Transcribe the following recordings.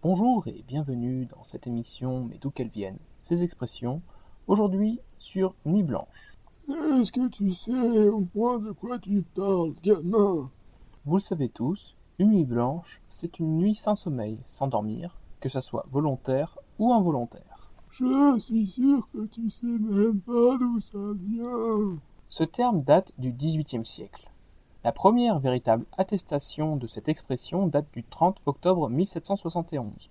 Bonjour et bienvenue dans cette émission Mais d'où qu'elles viennent, ces expressions, aujourd'hui sur Nuit Blanche. Est-ce que tu sais au moins de quoi tu parles, gamin? Vous le savez tous, une nuit blanche, c'est une nuit sans sommeil, sans dormir, que ça soit volontaire ou involontaire. Je suis sûr que tu sais même pas d'où ça vient. Ce terme date du XVIIIe siècle. La première véritable attestation de cette expression date du 30 octobre 1771.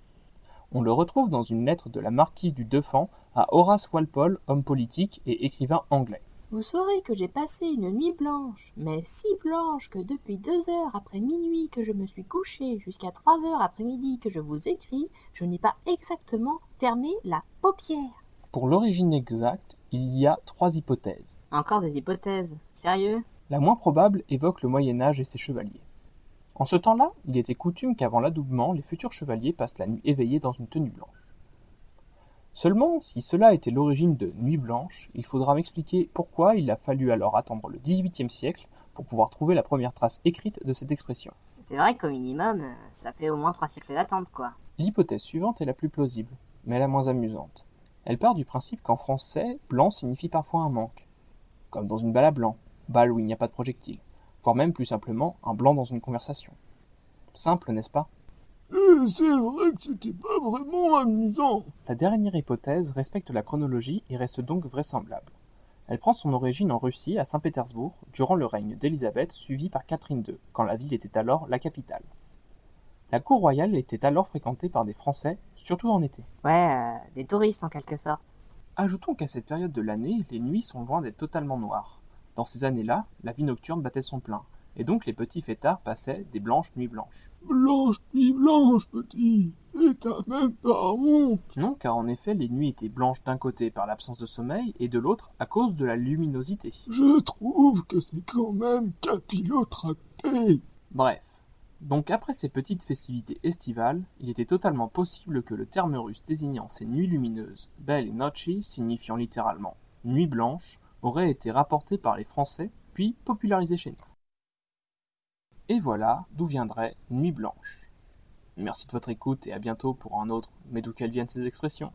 On le retrouve dans une lettre de la marquise du Deffand à Horace Walpole, homme politique et écrivain anglais. Vous saurez que j'ai passé une nuit blanche, mais si blanche que depuis deux heures après minuit que je me suis couché jusqu'à trois heures après midi que je vous écris, je n'ai pas exactement fermé la paupière. Pour l'origine exacte, il y a trois hypothèses. Encore des hypothèses, sérieux? La moins probable évoque le Moyen Âge et ses chevaliers. En ce temps-là, il était coutume qu'avant l'adoubement, les futurs chevaliers passent la nuit éveillés dans une tenue blanche. Seulement, si cela était l'origine de Nuit blanche, il faudra m'expliquer pourquoi il a fallu alors attendre le XVIIIe siècle pour pouvoir trouver la première trace écrite de cette expression. C'est vrai qu'au minimum, ça fait au moins trois siècles d'attente, quoi. L'hypothèse suivante est la plus plausible, mais la moins amusante. Elle part du principe qu'en français, blanc signifie parfois un manque, comme dans une balle à blanc, balle où il n'y a pas de projectile, voire même plus simplement un blanc dans une conversation. Simple, n'est-ce pas? Et c'est vrai que c'était pas vraiment amusant. La dernière hypothèse respecte la chronologie et reste donc vraisemblable. Elle prend son origine en Russie, à Saint-Pétersbourg, durant le règne d'Élisabeth, suivi par Catherine II, quand la ville était alors la capitale. La cour royale était alors fréquentée par des Français, surtout en été. Ouais, euh, des touristes en quelque sorte. Ajoutons qu'à cette période de l'année, les nuits sont loin d'être totalement noires. Dans ces années-là, la vie nocturne battait son plein, et donc les petits fêtards passaient des blanches nuits blanches. Blanche nuit blanche, petit. Et t'as même pas honte. Non, car en effet, les nuits étaient blanches d'un côté par l'absence de sommeil, et de l'autre à cause de la luminosité. Je trouve que c'est quand même capillotracté. Bref. Donc après ces petites festivités estivales, il était totalement possible que le terme russe désignant ces nuits lumineuses, belle et nochi, signifiant littéralement nuit blanche, aurait été rapporté par les Français, puis popularisé chez nous. Et voilà d'où viendrait Nuit Blanche. Merci de votre écoute et à bientôt pour un autre Mais d'où qu'elles viennent ces expressions